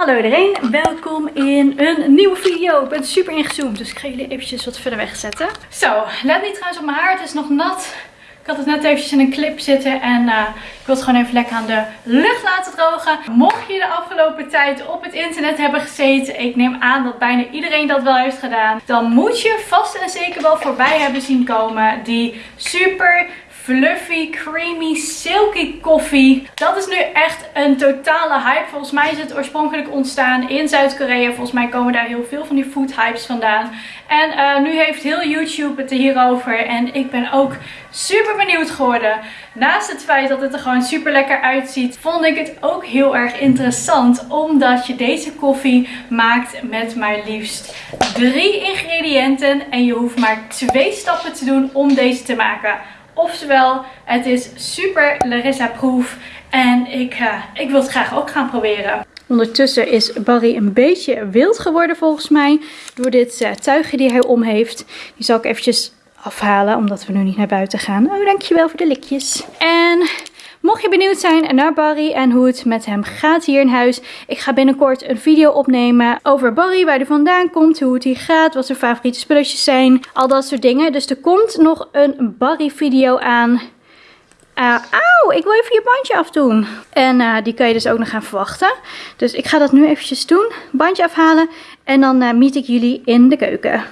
Hallo iedereen, welkom in een nieuwe video. Ik ben super ingezoomd, dus ik ga jullie eventjes wat verder weg zetten. Zo, let niet trouwens op mijn haar, het is nog nat. Ik had het net eventjes in een clip zitten en uh, ik wil het gewoon even lekker aan de lucht laten drogen. Mocht je de afgelopen tijd op het internet hebben gezeten, ik neem aan dat bijna iedereen dat wel heeft gedaan. Dan moet je vast en zeker wel voorbij hebben zien komen die super fluffy, creamy, silky koffie. Dat is nu echt een totale hype. Volgens mij is het oorspronkelijk ontstaan in Zuid-Korea. Volgens mij komen daar heel veel van die food hypes vandaan. En uh, nu heeft heel YouTube het er hierover. En ik ben ook super benieuwd geworden. Naast het feit dat het er gewoon super lekker uitziet, vond ik het ook heel erg interessant. Omdat je deze koffie maakt met maar liefst drie ingrediënten. En je hoeft maar twee stappen te doen om deze te maken. Oftewel, het is super Larissa-proof. En ik, uh, ik wil het graag ook gaan proberen. Ondertussen is Barry een beetje wild geworden volgens mij. Door dit uh, tuigje die hij om heeft. Die zal ik eventjes afhalen, omdat we nu niet naar buiten gaan. Oh, dankjewel voor de likjes. En Mocht je benieuwd zijn naar Barry en hoe het met hem gaat hier in huis. Ik ga binnenkort een video opnemen over Barry, waar hij vandaan komt, hoe het hier gaat, wat zijn favoriete spulletjes zijn. Al dat soort dingen. Dus er komt nog een Barry video aan. Uh, auw, ik wil even je bandje afdoen. En uh, die kan je dus ook nog gaan verwachten. Dus ik ga dat nu eventjes doen. Bandje afhalen. En dan uh, meet ik jullie in de keuken.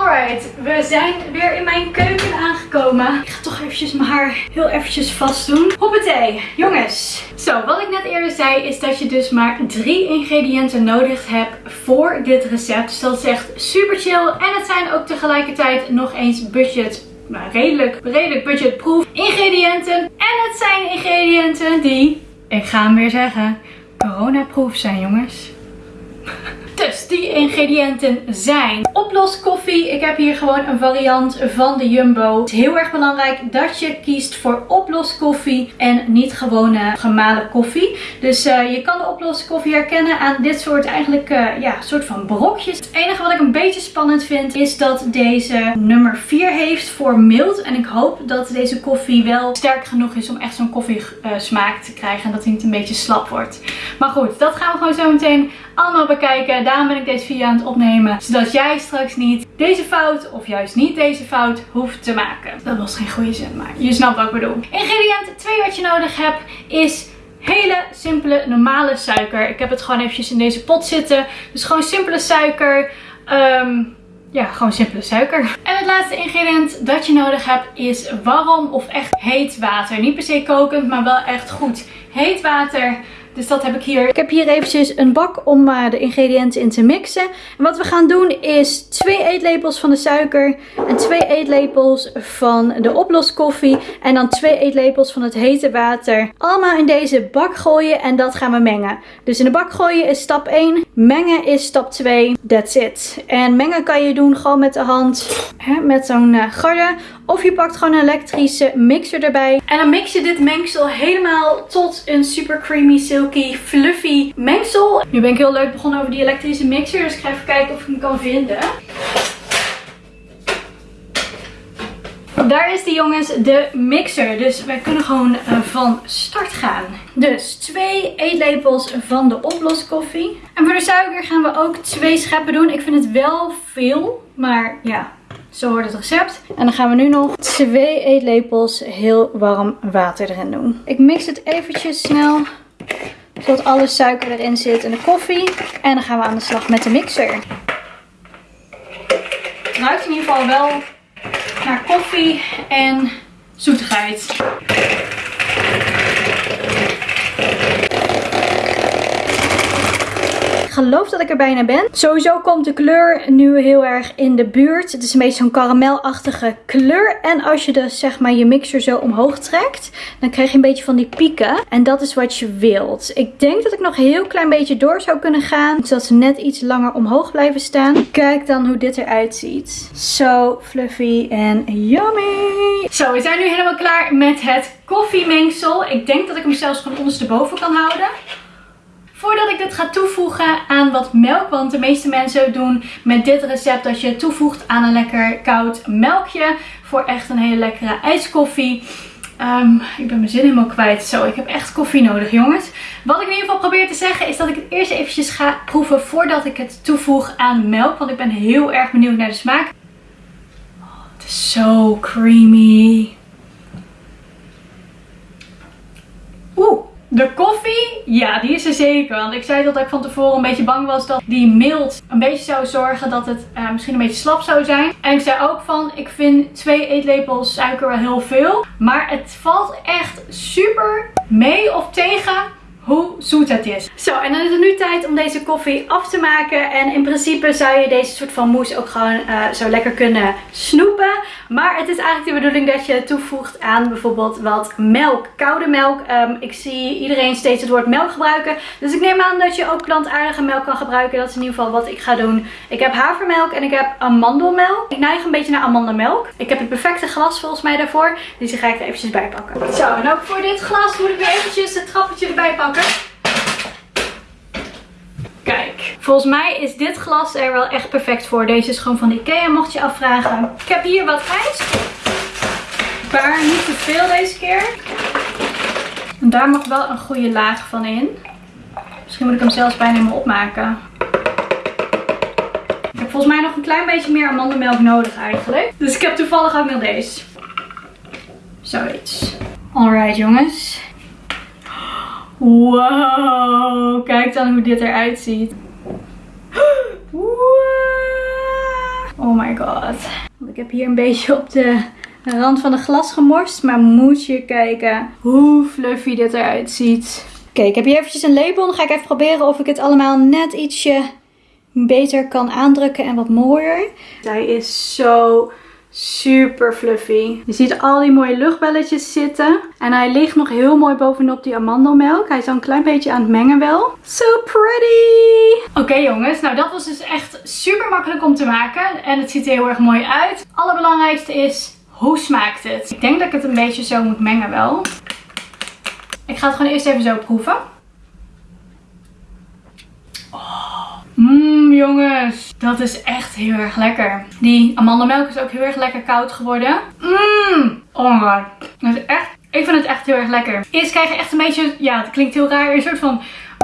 Alright, we zijn weer in mijn keuken aangekomen. Ik ga toch eventjes mijn haar heel eventjes vast doen. Hoppatee, jongens. Zo, wat ik net eerder zei is dat je dus maar drie ingrediënten nodig hebt voor dit recept. Dus dat is echt super chill. En het zijn ook tegelijkertijd nog eens budget maar redelijk, redelijk budgetproof ingrediënten. En het zijn ingrediënten die, ik ga hem weer zeggen, coronaproof zijn jongens. Die ingrediënten zijn oploskoffie. Ik heb hier gewoon een variant van de Jumbo. Het is heel erg belangrijk dat je kiest voor oploskoffie en niet gewone gemalen koffie. Dus uh, je kan de oploskoffie herkennen aan dit soort eigenlijk uh, ja, soort van brokjes. Het enige wat ik een beetje spannend vind is dat deze nummer 4 heeft voor mild. En ik hoop dat deze koffie wel sterk genoeg is om echt zo'n koffie uh, smaak te krijgen. En dat hij niet een beetje slap wordt. Maar goed, dat gaan we gewoon zo meteen allemaal bekijken. Daarom ben ik deze video aan het opnemen. Zodat jij straks niet deze fout of juist niet deze fout hoeft te maken. Dat was geen goede zin, maar je snapt wat ik bedoel. Ingrediënt 2 wat je nodig hebt is hele simpele normale suiker. Ik heb het gewoon eventjes in deze pot zitten. Dus gewoon simpele suiker. Um, ja, gewoon simpele suiker. En het laatste ingrediënt dat je nodig hebt is warm of echt heet water. Niet per se kokend, maar wel echt goed heet water. Dus dat heb ik hier. Ik heb hier eventjes een bak om uh, de ingrediënten in te mixen. En wat we gaan doen is twee eetlepels van de suiker en twee eetlepels van de oploskoffie. En dan twee eetlepels van het hete water. Allemaal in deze bak gooien en dat gaan we mengen. Dus in de bak gooien is stap 1. Mengen is stap 2. That's it. En mengen kan je doen gewoon met de hand. Hè, met zo'n uh, garde. Of je pakt gewoon een elektrische mixer erbij. En dan mix je dit mengsel helemaal tot een super creamy, silky, fluffy mengsel. Nu ben ik heel leuk begonnen over die elektrische mixer. Dus ik ga even kijken of ik hem kan vinden. Daar is die jongens, de mixer. Dus wij kunnen gewoon uh, van start gaan. Dus twee eetlepels van de oploskoffie. En voor de suiker gaan we ook twee scheppen doen. Ik vind het wel veel, maar ja, zo wordt het recept. En dan gaan we nu nog twee eetlepels heel warm water erin doen. Ik mix het eventjes snel. Zodat alle suiker erin zit en de koffie. En dan gaan we aan de slag met de mixer. Het ruikt in ieder geval wel naar koffie en zoetigheid. Geloof dat ik er bijna ben. Sowieso komt de kleur nu heel erg in de buurt. Het is een beetje zo'n karamelachtige kleur. En als je dus zeg maar je mixer zo omhoog trekt, dan krijg je een beetje van die pieken. En dat is wat je wilt. Ik denk dat ik nog een heel klein beetje door zou kunnen gaan. Zodat ze net iets langer omhoog blijven staan. Kijk dan hoe dit eruit ziet. Zo fluffy en yummy. Zo, we zijn nu helemaal klaar met het koffiemengsel. Ik denk dat ik hem zelfs gewoon ondersteboven kan houden. Voordat ik dit ga toevoegen aan wat melk, want de meeste mensen doen met dit recept dat je het toevoegt aan een lekker koud melkje voor echt een hele lekkere ijskoffie. Ehm, ik ben mijn zin helemaal kwijt. Zo, ik heb echt koffie nodig, jongens. Wat ik in ieder geval probeer te zeggen is dat ik het eerst eventjes ga proeven voordat ik het toevoeg aan melk. Want ik ben heel erg benieuwd naar de smaak. Oh, het is zo creamy. Oeh. De koffie, ja, die is er zeker. Want ik zei dat ik van tevoren een beetje bang was dat die mild een beetje zou zorgen dat het uh, misschien een beetje slap zou zijn. En ik zei ook van, ik vind twee eetlepels suiker wel heel veel. Maar het valt echt super mee of tegen hoe zoet het is. Zo, en dan is het nu tijd om deze koffie af te maken. En in principe zou je deze soort van mousse ook gewoon uh, zo lekker kunnen snoepen. Maar het is eigenlijk de bedoeling dat je toevoegt aan bijvoorbeeld wat melk. Koude melk. Um, ik zie iedereen steeds het woord melk gebruiken. Dus ik neem aan dat je ook plantaardige melk kan gebruiken. Dat is in ieder geval wat ik ga doen. Ik heb havermelk en ik heb amandelmelk. Ik neig een beetje naar amandelmelk. Ik heb het perfecte glas volgens mij daarvoor. Dus die ga ik er eventjes bij pakken. Zo, en ook voor dit glas moet ik weer eventjes het trappetje erbij pakken. Kijk, volgens mij is dit glas er wel echt perfect voor. Deze is gewoon van Ikea, mocht je afvragen. Ik heb hier wat ijs. Maar niet te veel deze keer. En daar mag wel een goede laag van in. Misschien moet ik hem zelfs bijna helemaal opmaken. Ik heb volgens mij nog een klein beetje meer amandelmelk nodig eigenlijk. Dus ik heb toevallig ook nog deze. Zoiets. Alright jongens. Wow, kijk dan hoe dit eruit ziet. Oh my god. Ik heb hier een beetje op de rand van het glas gemorst. Maar moet je kijken hoe fluffy dit eruit ziet. Oké, ik heb hier eventjes een lepel. Dan ga ik even proberen of ik het allemaal net ietsje beter kan aandrukken en wat mooier. Hij is zo Super fluffy. Je ziet al die mooie luchtbelletjes zitten. En hij ligt nog heel mooi bovenop die amandelmelk. Hij is al een klein beetje aan het mengen wel. So pretty! Oké jongens, nou dat was dus echt super makkelijk om te maken. En het ziet er heel erg mooi uit. Allerbelangrijkste is, hoe smaakt het? Ik denk dat ik het een beetje zo moet mengen wel. Ik ga het gewoon eerst even zo proeven. Mmm jongens, dat is echt heel erg lekker. Die amandelmelk is ook heel erg lekker koud geworden. Mmm, oh my god. is echt, ik vind het echt heel erg lekker. Eerst krijg je echt een beetje, ja het klinkt heel raar, een soort van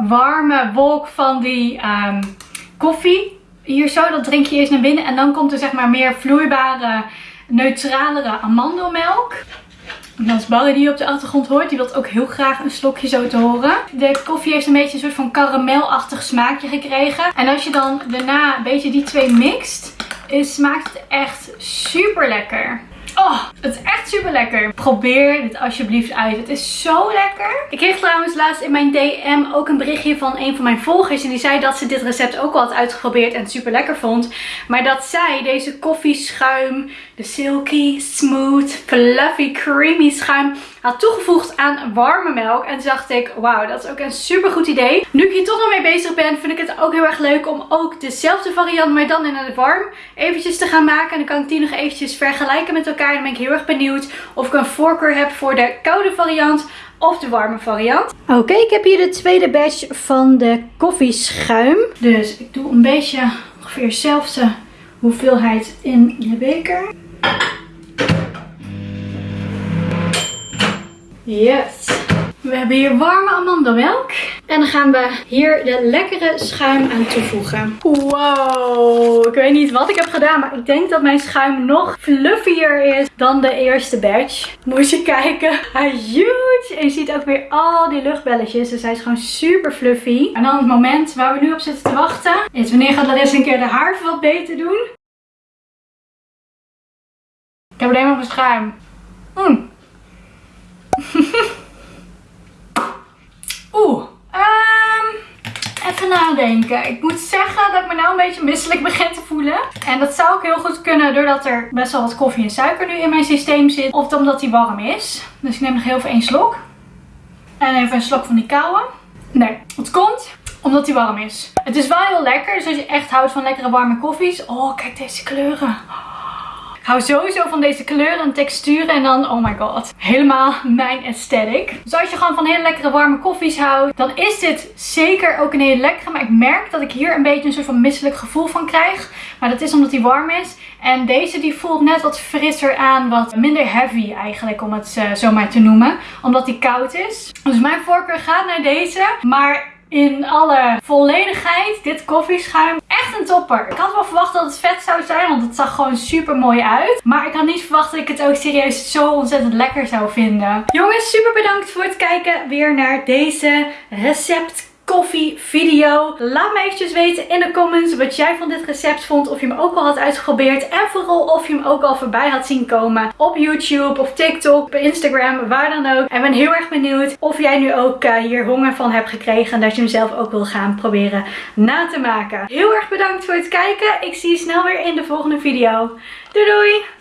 warme wolk van die um, koffie. Hier zo, dat drink je eerst naar binnen en dan komt er zeg maar meer vloeibare, neutralere amandelmelk. Als Barry die op de achtergrond hoort, die wil ook heel graag een slokje zo te horen. De koffie heeft een beetje een soort van karamelachtig smaakje gekregen. En als je dan daarna een beetje die twee mixt, smaakt het echt super lekker. Oh, het is echt super lekker. Probeer dit alsjeblieft uit. Het is zo lekker. Ik kreeg trouwens laatst in mijn DM ook een berichtje van een van mijn volgers. En die zei dat ze dit recept ook al had uitgeprobeerd en super lekker vond. Maar dat zij deze koffieschuim, de silky, smooth, fluffy, creamy schuim had toegevoegd aan warme melk. En toen dacht ik, wauw, dat is ook een super goed idee. Nu ik hier toch nog mee bezig ben, vind ik het ook heel erg leuk om ook dezelfde variant, maar dan in het warm, eventjes te gaan maken. En dan kan ik die nog eventjes vergelijken met elkaar. En dan ben ik heel erg benieuwd of ik een voorkeur heb voor de koude variant of de warme variant. Oké, ik heb hier de tweede batch van de koffieschuim. Dus ik doe een beetje ongeveer dezelfde hoeveelheid in de beker. Yes. We hebben hier warme amandelmelk. En dan gaan we hier de lekkere schuim aan toevoegen. Wow, ik weet niet wat ik heb gedaan, maar ik denk dat mijn schuim nog fluffier is dan de eerste batch. Moet je kijken, hij is huge. En je ziet ook weer al die luchtbelletjes, dus hij is gewoon super fluffy. En dan het moment waar we nu op zitten te wachten, is wanneer gaat Larissa een keer de haar wat beter doen. Ik heb alleen maar mijn schuim. Mm. Oeh. Um, nadenken. Ik moet zeggen dat ik me nou een beetje misselijk begin te voelen. En dat zou ook heel goed kunnen doordat er best wel wat koffie en suiker nu in mijn systeem zit. Of omdat die warm is. Dus ik neem nog heel even één slok. En even een slok van die koude. Nee, het komt omdat die warm is. Het is wel heel lekker. Dus als je echt houdt van lekkere warme koffies. Oh, kijk deze kleuren hou sowieso van deze kleuren en texturen. En dan, oh my god, helemaal mijn aesthetic. Dus als je gewoon van hele lekkere warme koffies houdt, dan is dit zeker ook een hele lekkere. Maar ik merk dat ik hier een beetje een soort van misselijk gevoel van krijg. Maar dat is omdat die warm is. En deze die voelt net wat frisser aan, wat minder heavy eigenlijk om het uh, zo maar te noemen. Omdat die koud is. Dus mijn voorkeur gaat naar deze. Maar in alle volledigheid dit koffieschuim. Echt topper. Ik had wel verwacht dat het vet zou zijn, want het zag gewoon super mooi uit. Maar ik had niet verwacht dat ik het ook serieus zo ontzettend lekker zou vinden. Jongens, super bedankt voor het kijken weer naar deze recept koffie video. Laat me eventjes weten in de comments wat jij van dit recept vond. Of je hem ook al had uitgeprobeerd. En vooral of je hem ook al voorbij had zien komen op YouTube of TikTok, op Instagram, waar dan ook. En ben heel erg benieuwd of jij nu ook uh, hier honger van hebt gekregen. En dat je hem zelf ook wil gaan proberen na te maken. Heel erg bedankt voor het kijken. Ik zie je snel weer in de volgende video. Doei doei!